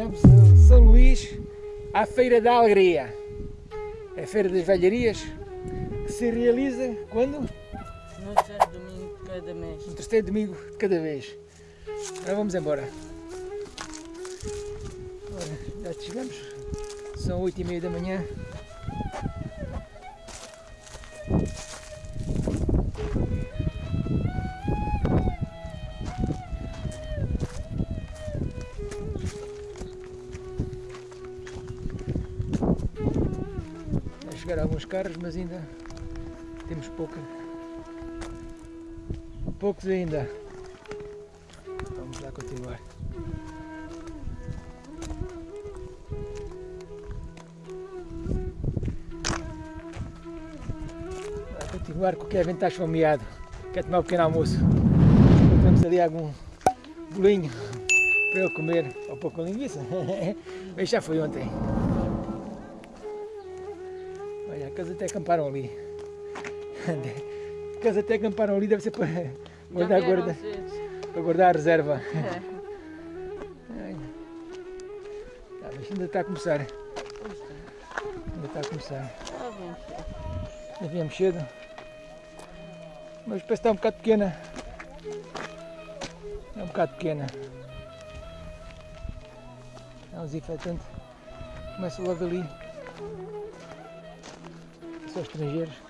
Viemos a São Luís à Feira da Alegria. É a Feira das Velharias que se realiza quando? No terceiro domingo de cada mês. No terceiro domingo de cada vez. Agora vamos embora. Ora, já chegamos. São oito e meia da manhã. Carros, mas ainda temos pouca, poucos ainda. Vamos lá continuar. Vai continuar com o Kevin está esfomeado. Quer tomar um pequeno almoço. Temos ali algum bolinho para ele comer. Ou pouco linguiça. Mas já foi ontem. Até acamparam ali. Casa até acamparam ali, deve ser para guardar, Já guarda, para guardar a reserva. É. Tá, mas ainda está a começar. Ainda está a começar. Ah. Ainda viemos cedo. Mas parece que está um bocado pequena. É um bocado pequena. É um desinfetante. Começa logo ali. Só estrangeiros.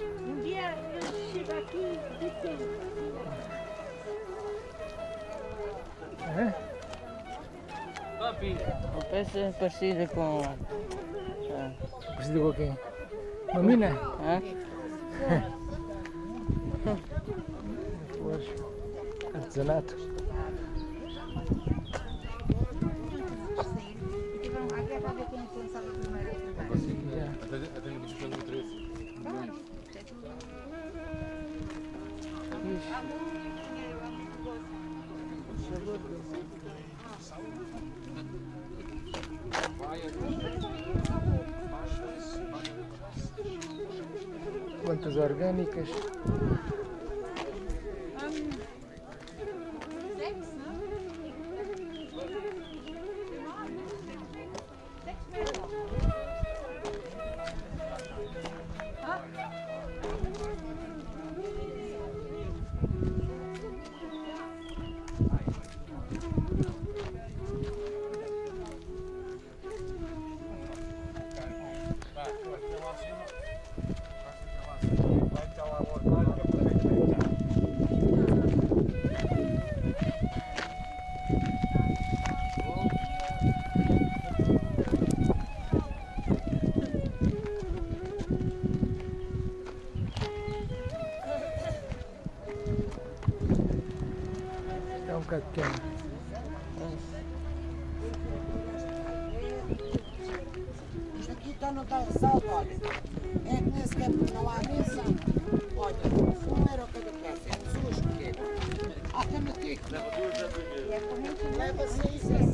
Um dia, eu chego aqui e tenho. É? A peça é parecida com. Ah, Precisa com quem? Uma mina? hã? Flores. Artesanato. Aqui é para ver quem pensava primeiro. Já. Até, até no bicho pelo interesse. Plantas orgânicas. Pequeno. Isto aqui está está ressalto, olha. É que nem sequer não há mesa. Olha, um euro cada peça, é sujo pequeno. Até no tico. Leva seis assim.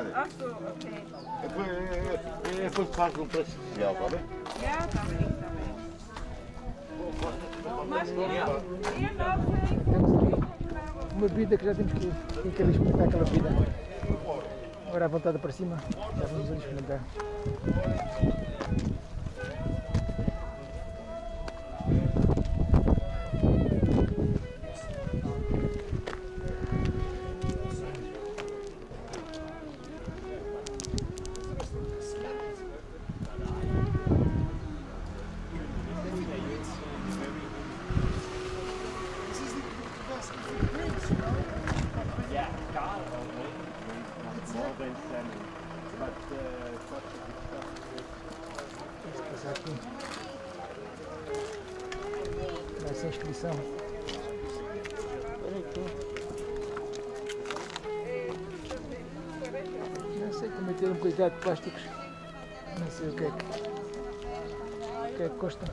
Amores, cara. Ach so, okay. É depois faz um preço especial, tá bem? Ja, tá bem, tá bem. Mas é, é uma bebida que já temos que, tem que experimentar aquela bebida. Agora à vontade para cima, já vamos ali experimentar. Meter cuidado de plásticos. Não sei o que é que. O que é que custa.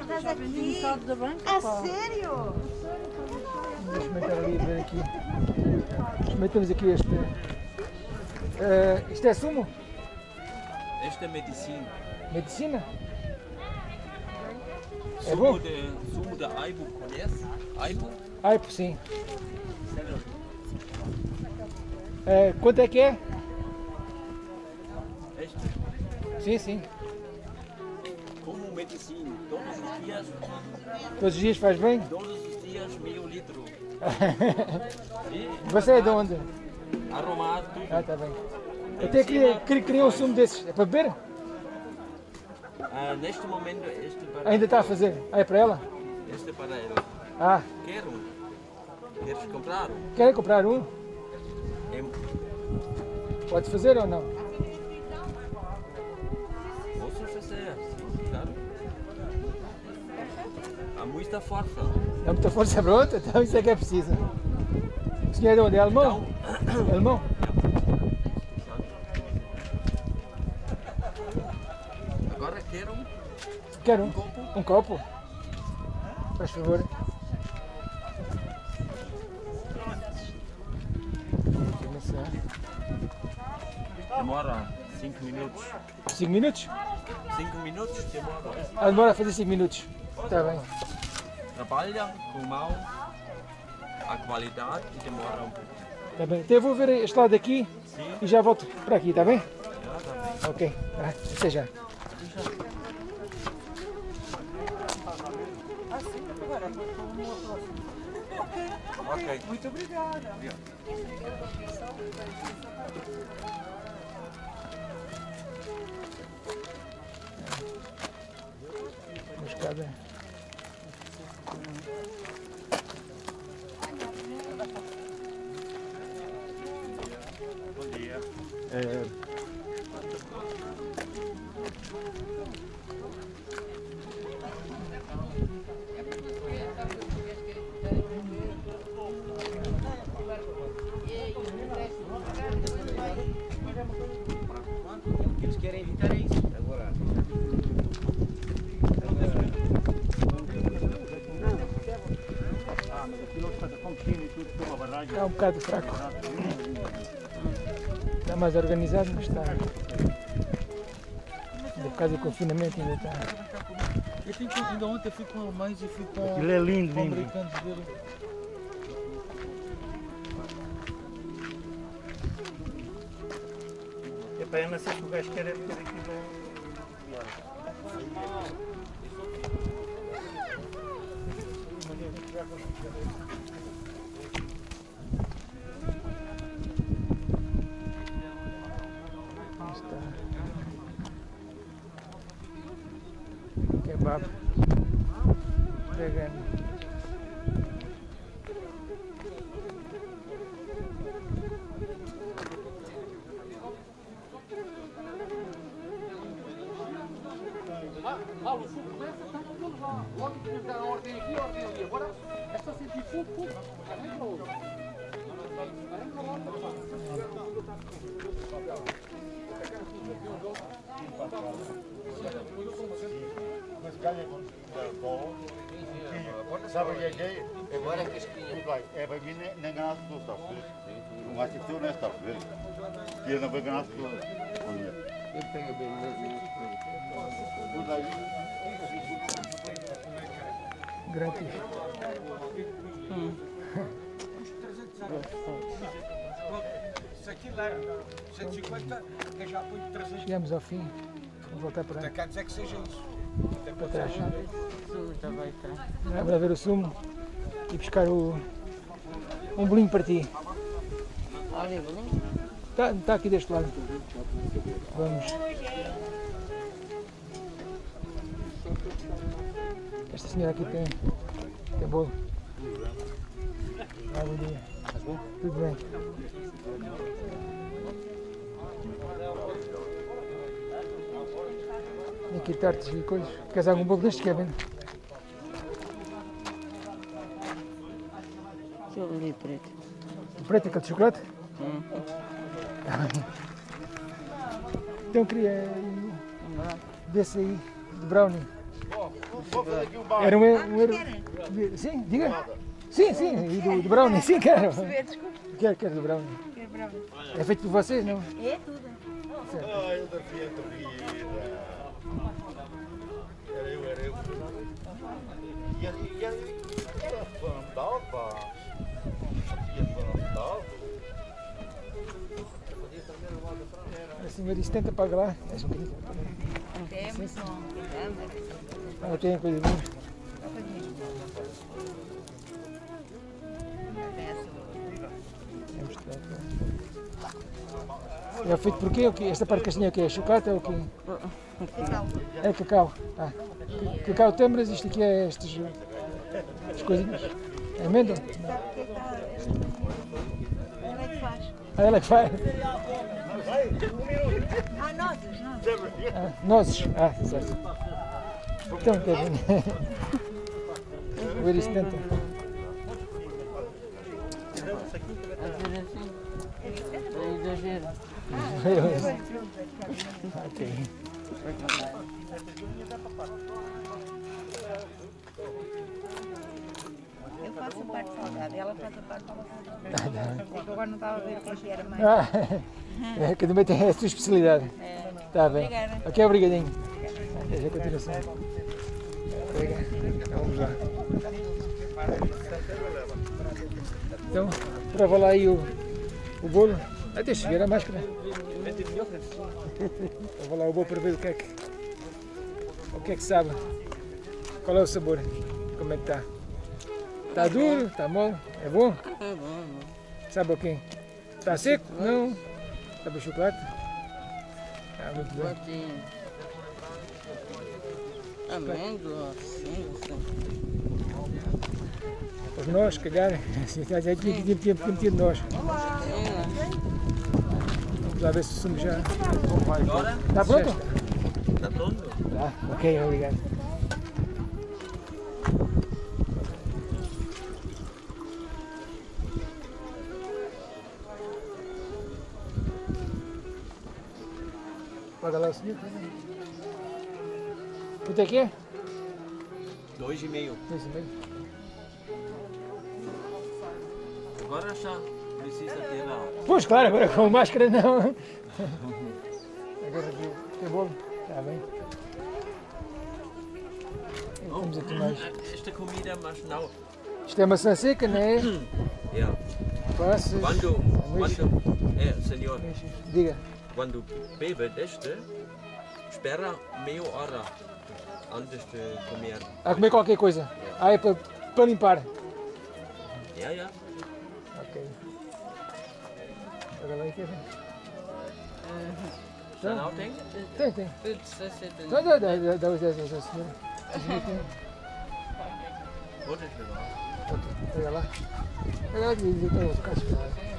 Estás aqui? da banca, A sério? Vamos experimentar ali ver aqui. Experimentamos aqui este. eh, isto é sumo? Esta é medicina. Medicina? É Sumo bom? de, sumo de aibo, conhece? Aibo? Ai, por sim. Eh, quanto é que é? Este, Sim, sim. como medicina. Todos os dias, Todos os dias faz bem? todos os dias meio litro. E Você é de onde? arrumado tudo. Ah, tá bem. Até queria, queria criar um sumo desses. É para beber? Ah, neste momento, este para Ainda está a fazer. Ah, é para ela? Este para ela. Ah, Quero. Queres comprar? quer comprar um? É, Pode fazer ou não? posso fazer, sim, claro. Há muita força. Dá muita força outra? Então isso é que é preciso. O senhor é de onde? É alemão? É alemão? Agora quero Quero um. um copo. Um copo? Faz favor. 5 minutos. 5 minutos? 5 minutos demora. Ah, demora a fazer 5 minutos. Está bem. Trabalha com mão, a qualidade e demora um pouco. Está bem. Então eu vou ver este lado aqui Sim, e já volto para aqui, está bem? já tá bem. Ok. Ah, até já. Ok. Muito obrigada. Moscada. É, bocado fraco. Está mais organizado, mas está. Ainda por causa do confinamento ainda está. Eu tenho que, ainda ontem fui com alemães e fui com, Ele é lindo, com lindo. americanos dele. É para eu não sei que o gajo quer é ter aquilo. Está. Mas ganha com o bolo. Sabe o que é? Agora que esquinha. É para mim nem ganhar tudo, está. Não acho que tu não está feliz. Que ele não vai ganhar tudo. Eu pego bem, mas tudo aí. Grátis. Hum. hum aquilo era 150, que já põe 300. Chegamos ao fim. Vamos voltar para, Quer dizer que seja isso. para trás. Vamos lá ver o sumo e buscar o, um bolinho para ti. Olha, bolinho. Está tá aqui deste lado. Vamos. Esta senhora aqui tem, tem bolo. Ah, bom dia. Tudo bem. Tem aqui tartes e coisas. Queres algum bolo deste, Kevin? Eu ali preto. O preto, aquele de chocolate? Hum. Então queria um desse aí, de brownie. Vou fazer aqui um bar. Era um, um euro. de- Sim, diga. Sim, sim, e do, do brownie, sim, quero. Quero, quero do brownie. É feito por vocês, não? É tudo. Ai, eu da Fiat vida. Era eu, era eu. E era, fantava. E fantava. A senhora 70 paga lá. É um bocadinho. Temos som. Ela tem coisa boa. É É feito por quê? Esta parte castanha é o quê? É chocolate ou o quê? É cacau. Ah. ca- Cacau tembras, isto aqui é estas, estas coisinhas. É amêndoa? Ela é que faz. Ah, ela que faz. Ah, nozes, nozes. Ah, nozes. Ah, certo. Então, Kevin. Ver isto dentro. Fazer assim. É exagero. ok. Eu faço a parte salgada, ela faz a parte salgada. É que agora não estava a ver o que era mais. Ah, é, cada um tem a sua especialidade. Está bem. Obrigada. Ok, obrigadinho. Até a continuação. Obrigado. Vamos lá. Então, prova lá aí o, o bolo. Deixa eu ver a máscara. Prova lá o bolo para ver o que é que, o que é que sabe. Qual é o sabor? Como é que está? Está duro? Está mole? É bom? Tá bom, bom. Sabe o quê? Está seco? Não. Sabe o chocolate? Ah, muito bom. Amêndoa, assim, assim. Os nós, se calhar. Tinha que tinha- tinha metido nós. Vamos lá ver se o sumo já. Está pronto? está pronto. Tá. Ok, obrigado. Paga lá o senhor. Quanto é que é? Dois e meio. Dois e meio. Agora já precisa ter a Pois claro, agora com máscara não. Agora aqui tem bolo. Está bem. Temos aqui mais. esta comida, mas não. Isto é maçã seca, não é? Ja. Passas. Quando, quando, é, senhor. Diga. quando bebe deste, espera meia hora antes de comer. A comer qualquer coisa. Ah, é para, para limpar. Ja, ja. Ok. Agora lá, Kevin. Já não tem? Tem, tem. Tudo 60 Dá, dá, dá, os 10 aos senhora. A senhora tem. Pode esperar. Ok, pega lá. Pega lá e diz que eu vou ficar esperando.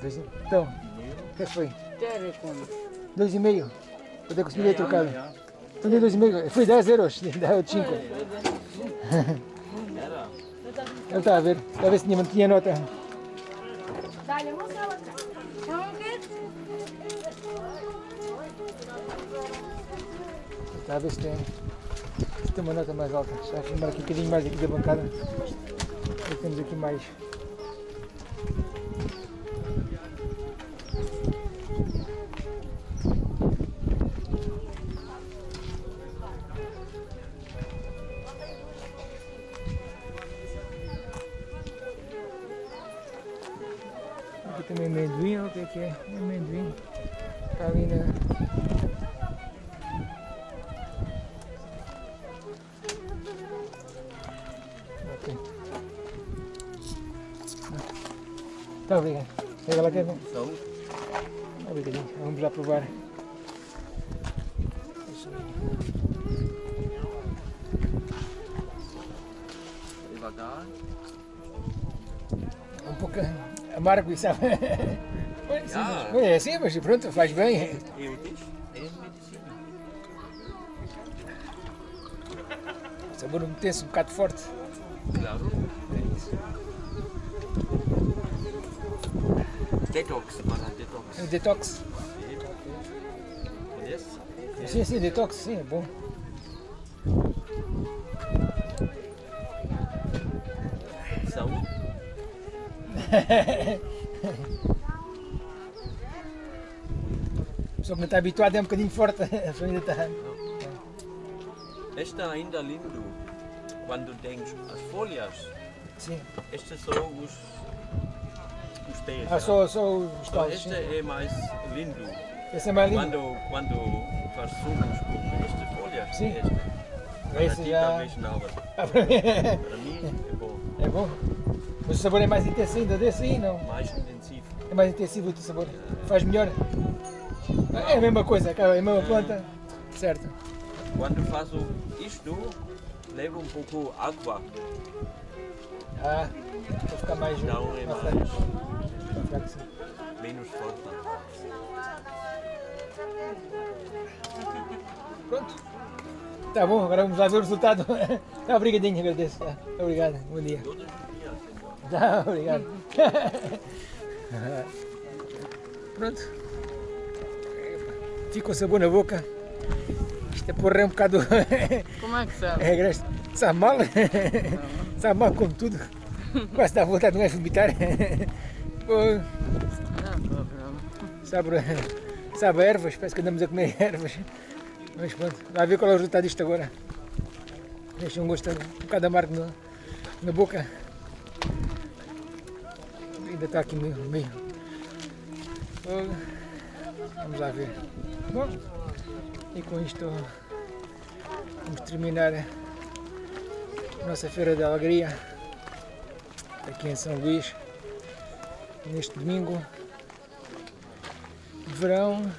Dois e- Então, que foi? Dois e meio. Quanto é que o senhor ia trocado? Então dei dois e meio. Foi 10 euros. Dá 5. Era. Ele está a ver, está a ver se tinha, tinha nota. Ver. Está a ver se tem, se tem uma nota mais alta. Já filmar aqui um bocadinho mais aqui da bancada. E temos aqui mais. Devagar. Um pouco amargo, sabe? Pois, Ah. É assim, mas pronto, faz bem. É medicina. O sabor meter-se um bocado forte. Claro. Detox, para detox. É detox. Conhece? Sim, sim, detox, sim, é bom. Só que não está habituado, é um bocadinho forte. A pessoa ainda está. Este ainda lindo. Quando tens as folhas, Sim. estes são os, os pés. Ah, só, só os Então, talos. Este sim. é mais lindo. Esse é mais lindo. Quando, quando faz sumos com estas folhas, Sim. este. Esse já- talvez não, Ah, é- para mim é bom. É bom. Mas o sabor é mais intenso ainda desse aí, não? Mais intensivo. É mais intensivo o teu sabor. Faz melhor. É a mesma coisa, é a mesma planta. Certo. Quando faço isto, levo um pouco água. Ah, para ficar mais. Então é mais ficar assim. menos forte. Pronto. Tá bom, agora vamos lá ver o resultado. Tá, obrigadinho, agradeço. Tá, obrigado, bom dia. Todos os dias, senhor. Tá, obrigado. Pronto. Fica o sabor na boca. Isto é porra é um bocado. Como é que sabe? É graça. Sabe mal? Sabe mal como tudo. Quase dá vontade de não é vomitar. Pô, Não, sabe, sabe ervas, parece que andamos a comer ervas. Mas pronto, vai ver qual é o resultado disto agora. Deixa um gosto um bocado amargo no- na boca. Ainda está aqui meio. Oh, Vamos lá ver. Bom, e com isto vamos terminar a nossa Feira da Alegria aqui em São Luís neste domingo verão